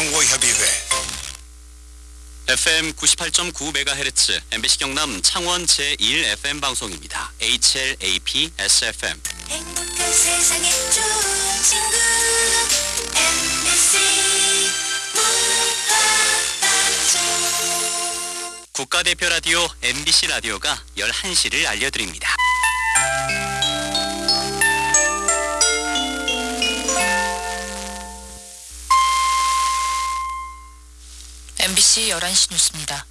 광고협의회 FM 98.9MHz MBC 경남 창원 제1 FM 방송입니다. HLAP SFM 행복한 세상에 좋은 친구 MBC 문화방송 국가대표 라디오 MBC 라디오가 11시를 알려드립니다. MBC 11시 뉴스입니다.